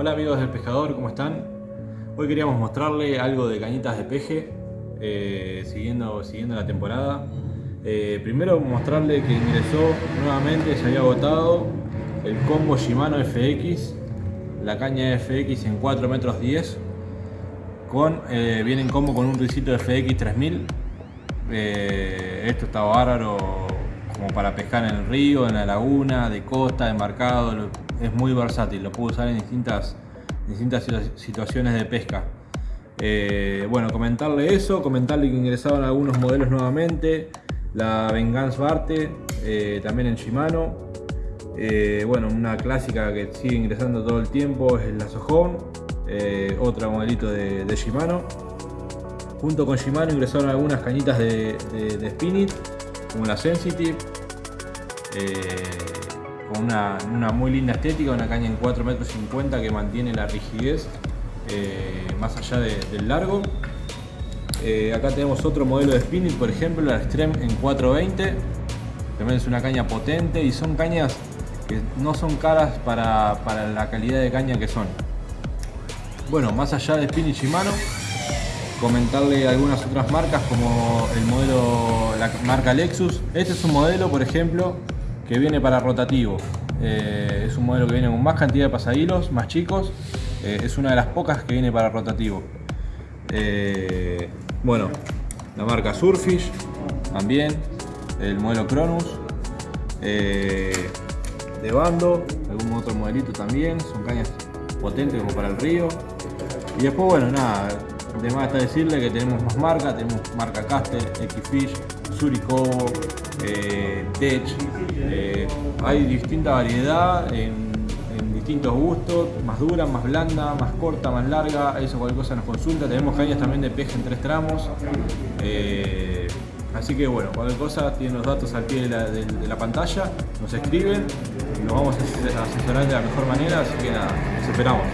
Hola amigos del pescador, ¿cómo están? Hoy queríamos mostrarle algo de cañitas de peje, eh, siguiendo, siguiendo la temporada. Eh, primero mostrarle que ingresó nuevamente, se había agotado el combo Shimano FX, la caña FX en 4 metros 10, con, eh, viene en combo con un risito FX 3000. esto está bárbaro como para pescar en el río, en la laguna, de costa, embarcado, es muy versátil, lo puedo usar en distintas, distintas situaciones de pesca. Eh, bueno, comentarle eso, comentarle que ingresaban algunos modelos nuevamente, la Vengeance Barte, eh, también en Shimano, eh, bueno, una clásica que sigue ingresando todo el tiempo es la Sohon, otro modelito de, Shimano. Junto con Shimano ingresaron algunas cañitas de, de, Spinit, como la Sensitive, con una, muy linda estética, una caña en 4,50 metros que mantiene la rigidez eh, más allá del largo. Eh, acá tenemos otro modelo de spinning, por ejemplo, la Extreme en 420. También es una caña potente y son cañas que no son caras para, la calidad de caña que son. Bueno, más allá de Spinning Shimano, comentarle algunas otras marcas como el modelo, la marca Lexus. Este es un modelo, por ejemplo, que viene para rotativo. Eh, es un modelo que viene con más cantidad de pasahilos, más chicos. Eh, es una de las pocas que viene para rotativo. Eh, bueno, la marca Surfish también, el modelo Cronus, de bando, algún otro modelito también, son cañas potentes como para el río. Y después, bueno, nada, de más está decirle que tenemos más marca, tenemos marca Caster, X-Fish, Surikobo, eh, Tech, eh, hay distinta variedad en, distintos gustos, más dura, más blanda, más corta, más larga, eso cualquier cosa nos consulta, tenemos cañas también de peje en tres tramos, eh, así que bueno, cualquier cosa tienen los datos al pie de la, de la pantalla, nos escriben, nos vamos a asesorar de la mejor manera, así que nada, nos esperamos.